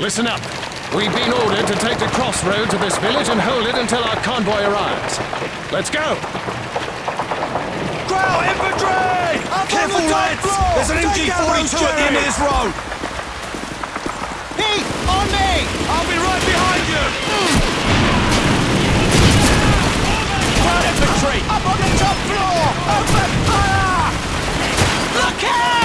Listen up. We've been ordered to take the crossroad to this village and hold it until our convoy arrives. Let's go! Growl infantry! Up Careful, on the top lads! floor! There's an Take out MG-42 those at the end of this road! Heat, on me! I'll be right behind you! Ground infantry! Up on the top floor! Open fire! Look out!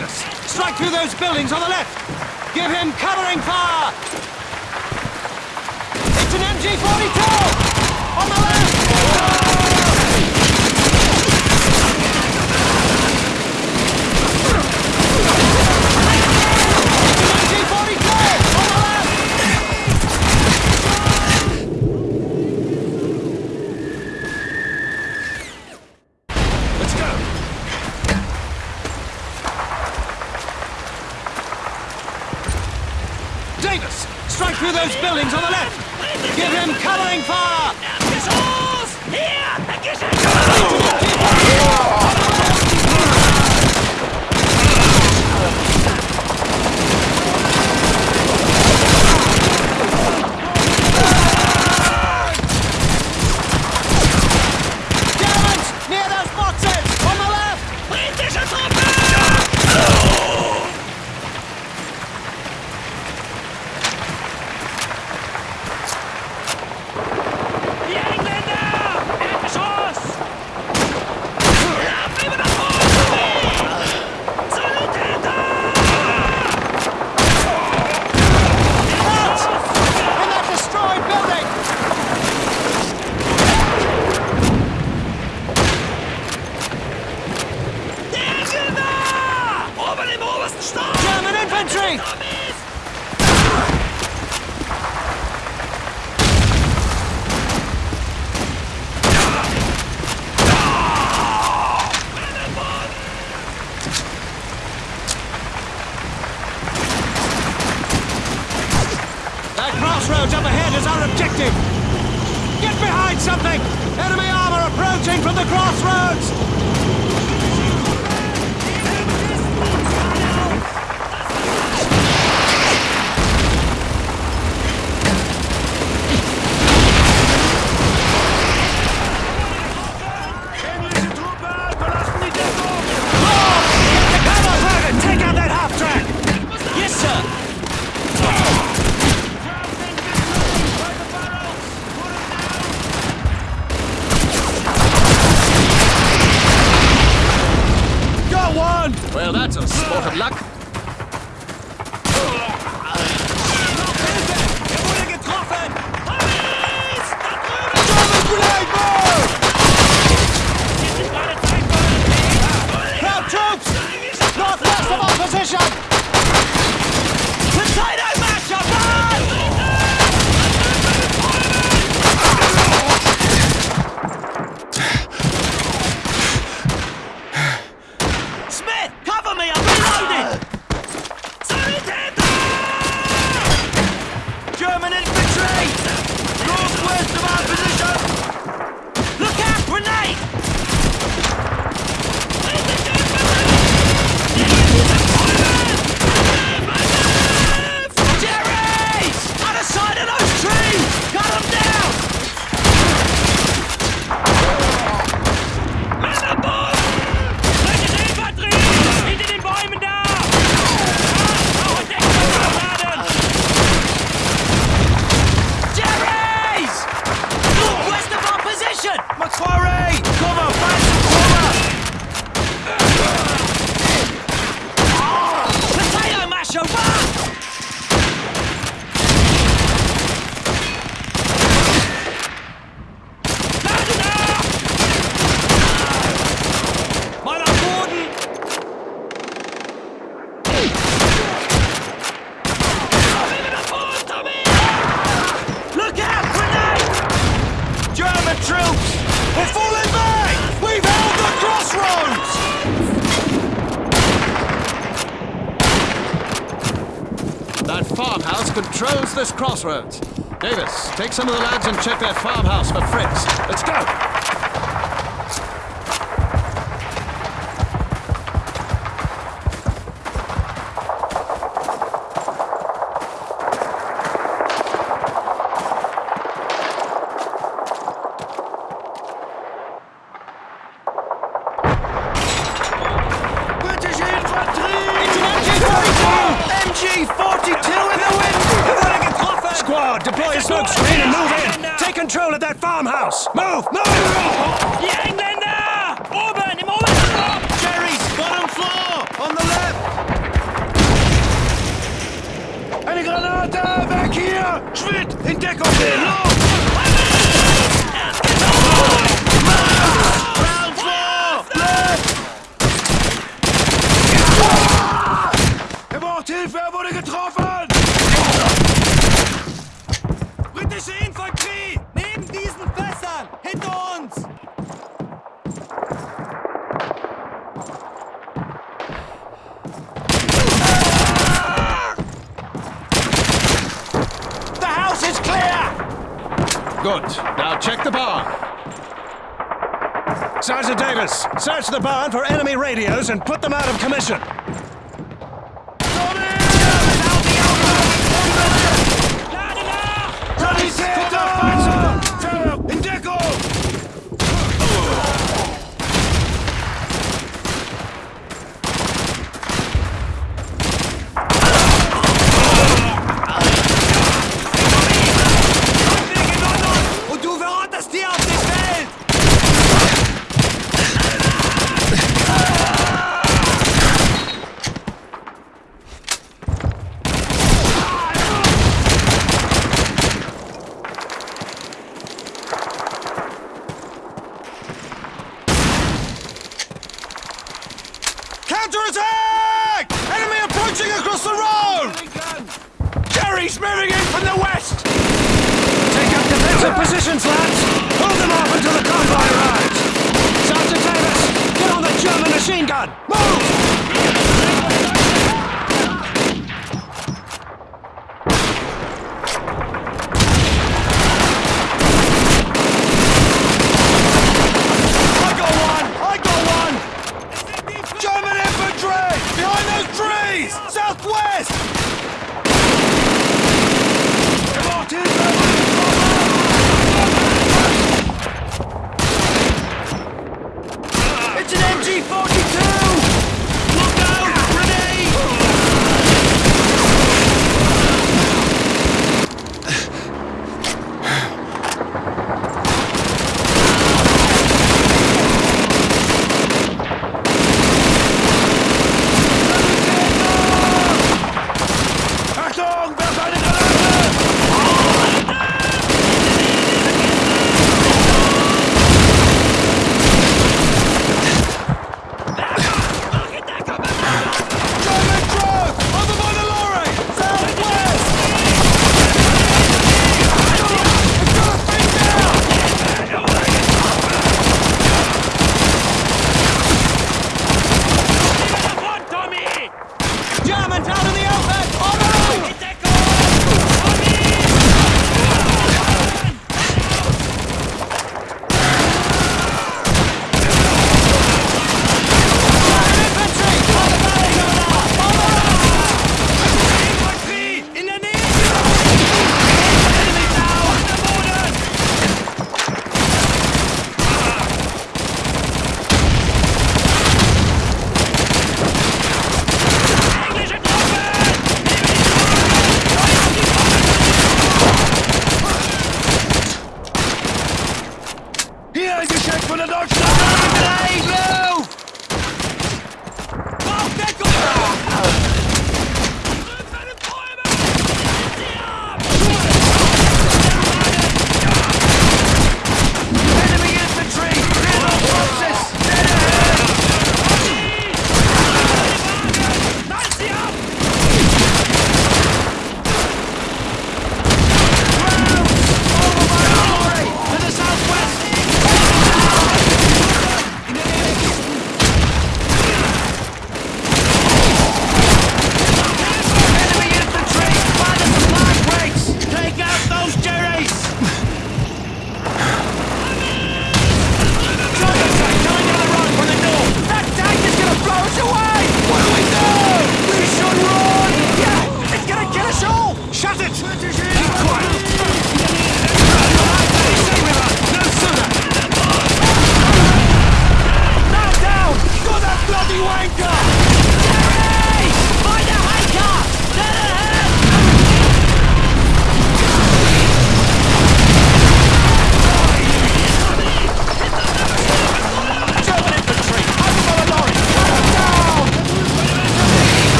Davis, strike through those buildings on the left. Give him covering fire. It's an MG-42 on the left. It's an MG-42 on the left. Let's go! Davis, strike through those buildings on the left. Give him covering fire. Crossroads up ahead is our objective! Get behind something! Enemy armor approaching from the crossroads! This crossroads. Davis, take some of the lads and check their farmhouse for Fritz. Let's go! Hinter uns! The house is clear! Good. Now check the barn. Sergeant Davis, search the barn for enemy radios and put them out of commission. G40